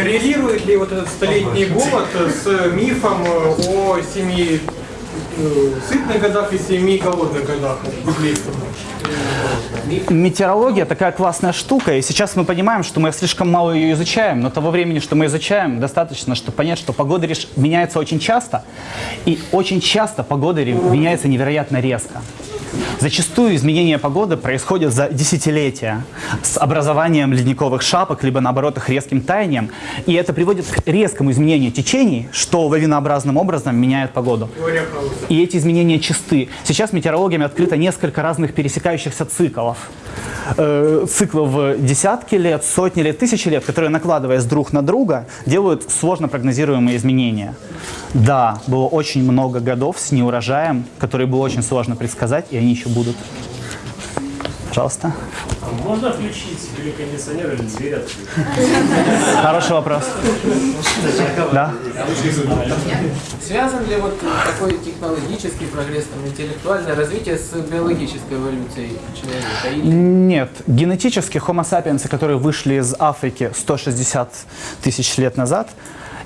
Коррелирует ли вот этот столетний голод с мифом о семи э, сытных годах и семи голодных годах? Метеорология такая классная штука, и сейчас мы понимаем, что мы слишком мало ее изучаем, но того времени, что мы изучаем, достаточно, чтобы понять, что погода меняется очень часто, и очень часто погода меняется невероятно резко. Зачастую изменения погоды происходят за десятилетия с образованием ледниковых шапок, либо наоборот их резким таянием, и это приводит к резкому изменению течений, что лавинообразным образом меняет погоду. И эти изменения чисты. Сейчас метеорологиями открыто несколько разных пересекающихся циклов. Э, циклов десятки лет, сотни лет, тысячи лет, которые, накладываясь друг на друга, делают сложно прогнозируемые изменения. Да, было очень много годов с неурожаем, которые было очень сложно предсказать, и они еще будут. Пожалуйста. А Можно включить или кондиционер, или дверь открыть? Хороший вопрос. Да? Связан ли вот такой технологический прогресс, там, интеллектуальное развитие с биологической эволюцией человека? Или Нет. Генетически Homo sapiens, которые вышли из Африки 160 тысяч лет назад,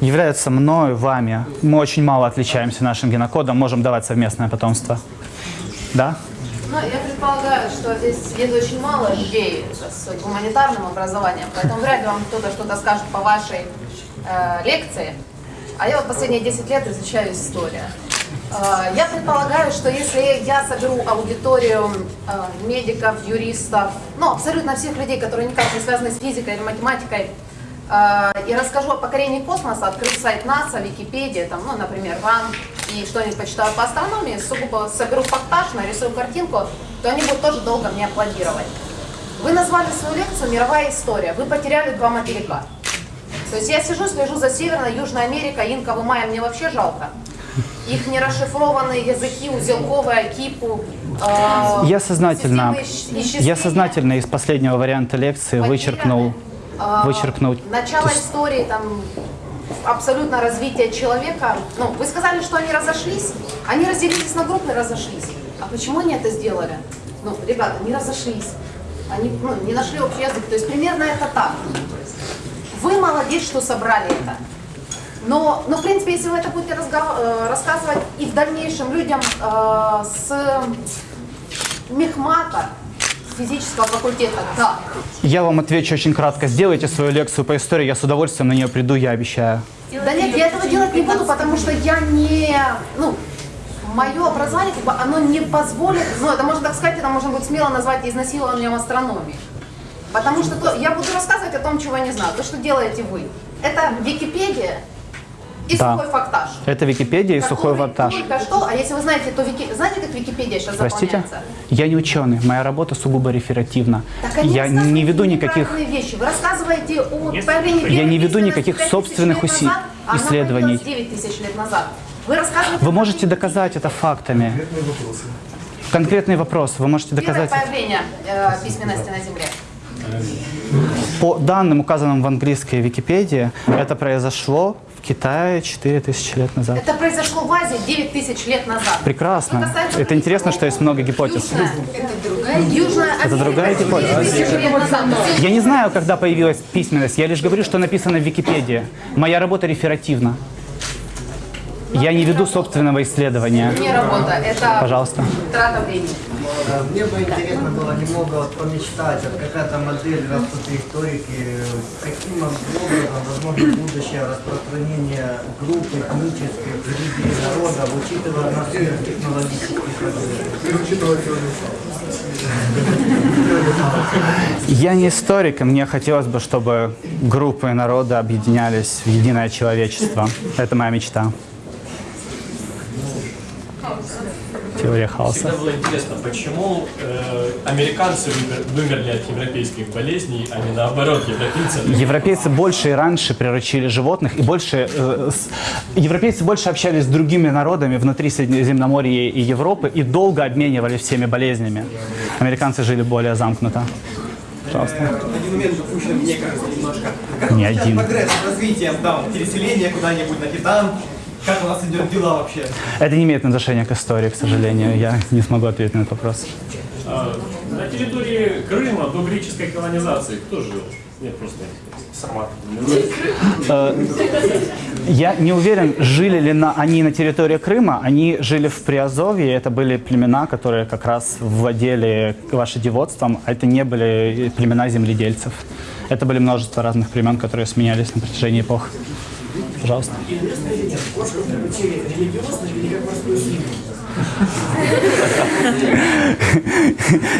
являются мной, вами. Мы очень мало отличаемся нашим генокодом, можем давать совместное потомство. Да? Ну, я предполагаю, что здесь сидит очень мало людей с гуманитарным образованием, поэтому вряд ли вам кто-то что-то скажет по вашей э, лекции. А я вот последние 10 лет изучаю историю. Э, я предполагаю, что если я соберу аудиторию э, медиков, юристов, ну, абсолютно всех людей, которые никак не связаны с физикой или математикой, э, и расскажу о покорении космоса, открыв сайт НАСА, Википедия, там, ну, например, РАН, и что-нибудь почитаю по астрономии, сугубо соберу фактаж, нарисую картинку, то они будут тоже долго мне аплодировать. Вы назвали свою лекцию «Мировая история». Вы потеряли два материка. То есть я сижу, слежу за Северной, Южной Америкой, инков и майя мне вообще жалко. Их нерасшифрованные языки, узелковые, кипу. э, Я сознательно, я сознательно из последнего варианта лекции Потеряны. вычеркнул, А, вычеркнул. Начало истории, там, абсолютно развитие человека. Ну, вы сказали, что они разошлись. Они разделились на группы и разошлись. А почему они это сделали? Ну, ребята, не разошлись. Они ну, не нашли общий язык. То есть примерно это так. Вы молодец, что собрали это. Но, но в принципе, если вы это будете э, рассказывать и в дальнейшем людям э, с мехмата, физического факультета, да, Я вам отвечу очень кратко. Сделайте свою лекцию по истории, я с удовольствием на нее приду, я обещаю. Да нет, я этого делать не буду, потому что я не, ну, мое образование, как бы, оно не позволит, ну, это можно так сказать, это можно будет смело назвать изнасилованием астрономии. Потому что то, я буду рассказывать о том, чего я не знаю. То, что делаете вы, это Википедия и Да. сухой фактаж. Это Википедия и сухой Который ваттаж. Только что, а если вы знаете, то Вики... знаете, как Википедия сейчас Простите? заполняется? Я не ученый, моя работа сугубо реферативна. Так Я не веду никаких... вещи. Вы рассказываете о появлении Я не веду никаких собственных лет уси- назад, а исследований. появилась 9 тысяч лет назад. Вы рассказываете... Вы можете доказать это фактами. Конкретный вопрос. Вы можете Первое доказать это. появление э, письменности на Земле. По данным, указанным в английской Википедии, это произошло в Китае 4000 лет назад. Это произошло в Азии 9 тысяч лет назад. Что Прекрасно. касается Это интересно, что есть много гипотез. Южная, Южная Это другая Америка гипотеза. 9 тысяч лет назад. Я не знаю, когда появилась письменность. Я лишь говорю, что написано в Википедии. Моя работа реферативна. Я не веду собственного исследования. Не работа, это Пожалуйста. трата времени. А, Мне бы интересно было немного вот помечтать, вот какая-то модель растут историки, каким образом возможно будущее распространение групп этнических, религий, народов, учитывая наш технологический прогресс. Я не историк, и мне хотелось бы, чтобы группы народа объединялись в единое человечество. Это моя мечта. Теория хаоса. Всегда было интересно, почему э, американцы вымер- вымерли от европейских болезней, а не наоборот, европейцы. Европейцы больше и раньше приручили животных, и больше э, с- европейцы больше общались с другими народами внутри Средиземноморья и Европы и долго обменивались всеми болезнями. Американцы жили более замкнуто. Пожалуйста. Один момент упущен, мне кажется, немножко. Как Не один. прогресс с развитием, вот, переселения куда-нибудь на Титан? Как у нас идет дела вообще? Это не имеет отношения к истории, к сожалению. Я не смогу ответить на этот вопрос. А, на территории Крыма до греческой колонизации кто жил? Нет, просто формат. Э, Я не уверен, жили ли на, они на территории Крыма. Они жили в Приазовье. Это были племена, которые как раз владели лошадеводством. А это не были племена земледельцев. Это были множество разных племен, которые сменялись на протяжении эпох. Пожалуйста.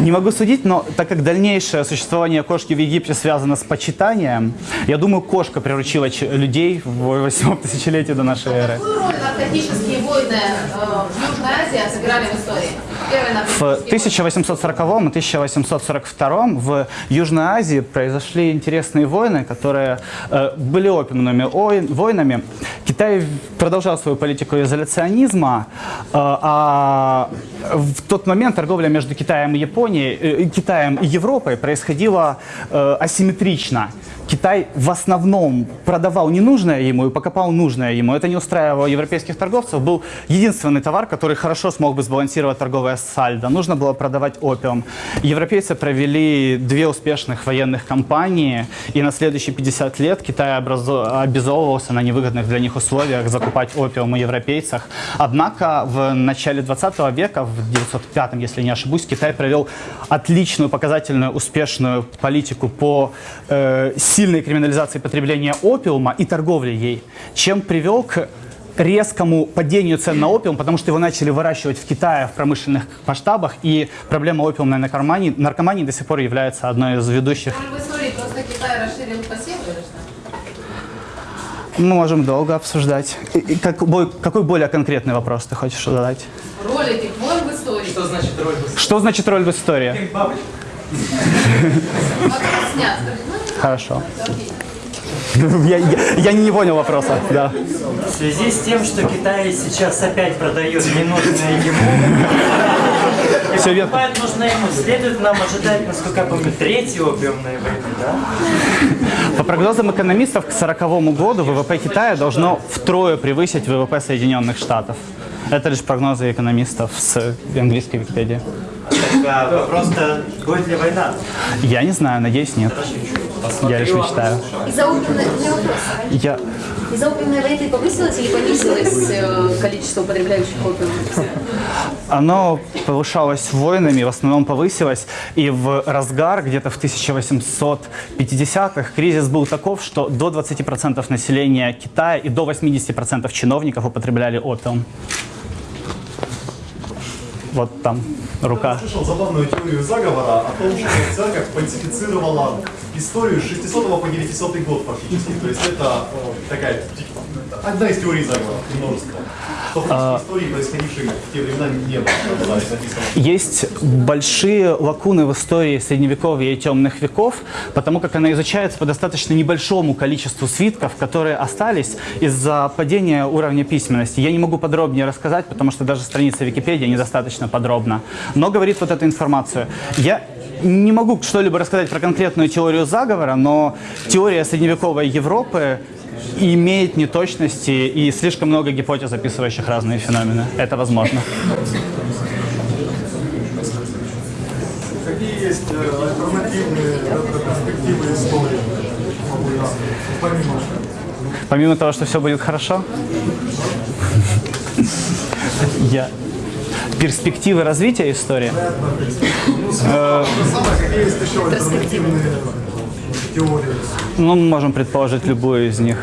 Не могу судить, но так как дальнейшее существование кошки в Египте связано с почитанием, я думаю, кошка приручила людей в 8 тысячелетии до нашей эры. Какую роль наркотические войны э, в Южной Азии сыграли в истории? В наркотические войны. 1840 и 1842 в Южной Азии произошли интересные войны, которые э, были опиумными ой- войнами. Китай продолжал свою политику изоляционизма, э, а в тот момент торговля между Китаем и Японией, э, Китаем и Европой происходила э, асимметрично. Китай в основном продавал ненужное ему и покупал нужное ему. Это не устраивало европейских торговцев. Был единственный товар, который хорошо смог бы сбалансировать торговое сальдо. Нужно было продавать опиум. Европейцы провели две успешных военных кампании, и на следующие 50 лет Китай обязовывался на невыгодных для них условиях закупать опиум у европейцев. Однако в начале 20 века, в 905, если не ошибусь, Китай провел отличную, показательную, успешную политику по э, сильной криминализации потребления опиума и торговли ей, чем привел к резкому падению цен на опиум, потому что его начали выращивать в Китае в промышленных масштабах, и проблема опиумной наркомании, наркомании до сих пор является одной из ведущих. Истории? Мы можем долго обсуждать. И- и как- бой- какой более конкретный вопрос ты хочешь задать? Роль этих в истории. Что значит роль в Что значит роль в истории? Хорошо. Я, я- я не понял вопроса. Да. В связи с тем, что Китай сейчас опять продает ненужное ему, Все верно. покупает нужное ему, следует нам ожидать, насколько я помню, третьей опиумной войны, да? По прогнозам экономистов, к 1940 году ВВП Китая должно втрое превысить ВВП Соединенных Штатов. Это лишь прогнозы экономистов с английской Википедии. Так, а вопрос-то, будет ли война? Я не знаю, надеюсь, нет. Я лишь мечтаю. Из-за вопрос. Я... Из-за войны повысилось или понизилось э, количество употребляющих опиум? Оно повышалось войнами, в основном повысилось. И в разгар, где-то в 1850-х, кризис был таков, что до 20% населения Китая и до 80% чиновников употребляли опиум. Вот там рука. слышал забавную теорию заговора о том, что церковь фальсифицировала историю с 600 по 900 год фактически. То есть это э, такая одна из теорий заговора, множество. Что фактически истории, происходившей в те времена, не было. Есть большие лакуны в истории Средневековья и Темных веков, потому как она изучается по достаточно небольшому количеству свитков, которые остались из-за падения уровня письменности. Я не могу подробнее рассказать, потому что даже страница Википедии недостаточно подробна. Но говорит вот эту информацию. Я не могу что-либо рассказать про конкретную теорию заговора, но теория средневековой Европы имеет неточности и слишком много гипотез, описывающих разные феномены. Это возможно. Какие есть э, альтернативные перспективы истории? Помимо Помимо того, что все будет хорошо, я перспективы развития истории. Э? Ну, мы можем предположить любую из них.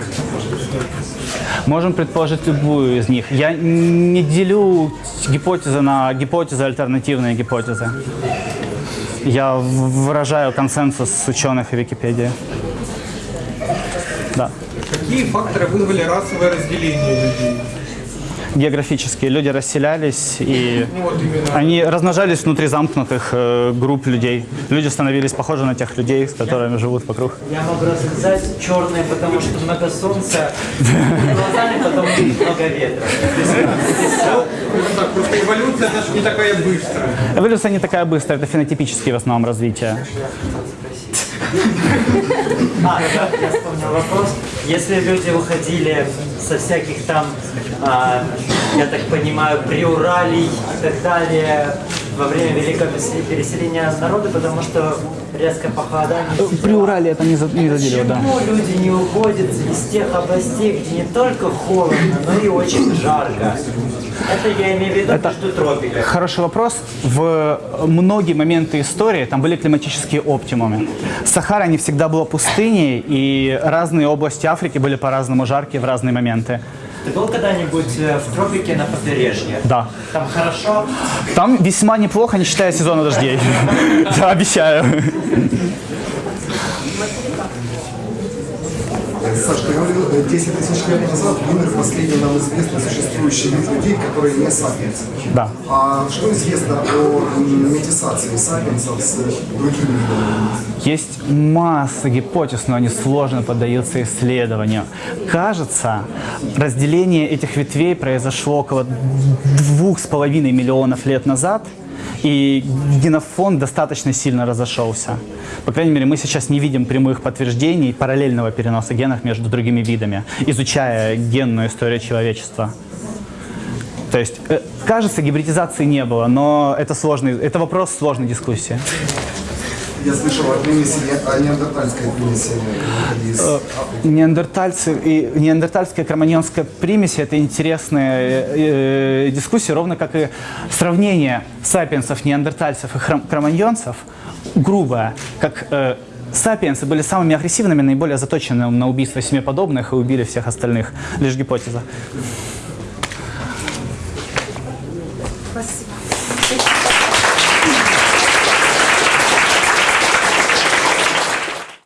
Можем предположить любую из них. Я не делю гипотезы на гипотезы, альтернативные гипотезы. Я выражаю консенсус ученых и Википедии. Да. Какие факторы вызвали расовое разделение людей? Географические люди расселялись и Ну они размножались внутри замкнутых э, групп людей. Люди становились похожи на тех людей, с которыми живут вокруг. Я могу рассказать черные, потому что много солнца, глазами, потому что много ветра. Просто эволюция даже не такая быстрая. Эволюция не такая быстрая, это фенотипические в основном развитие. А, да, я вспомнил вопрос. Если люди уходили со всяких там, а, я так понимаю, приуралий и так далее, во время великого перес- переселения народа, потому что резкое похолодание. При Урале это не, за- не да. Почему люди не уходят из тех областей, где не только холодно, но и очень жарко? Это я имею в виду Это- между тропиками. Хороший вопрос. В многие моменты истории там были климатические оптимумы. Сахара не всегда была пустыней, и разные области Африки были по-разному жаркие в разные моменты. Ты был когда-нибудь э, в тропике на побережье? Да. Там хорошо? Там весьма неплохо, не считая сезона дождей. Да, обещаю. Саш, ты говорил, э, 10 тысяч лет назад умер последний нам известный существующий вид людей, которые не сапиенсы. Да. А что известно о метисации сапиенсов с другими видами? Есть масса гипотез, но они сложно поддаются исследованию. Кажется, разделение этих ветвей произошло около двух с половиной миллионов лет назад, и генофонд достаточно сильно разошелся. По крайней мере, мы сейчас не видим прямых подтверждений параллельного переноса генов между другими видами, изучая генную историю человечества. То есть, э, кажется, гибридизации не было, но это, сложный, это вопрос сложной дискуссии. Я слышал о примеси, о неандертальской примеси из Э, Неандертальцы и неандертальская кроманьонская примесь – это интересная э, э, дискуссия, ровно как и сравнение сапиенсов, неандертальцев и кроманьонцев, грубое, как сапиенсы были самыми агрессивными, наиболее заточенными на убийство себе подобных и убили всех остальных. Лишь гипотеза.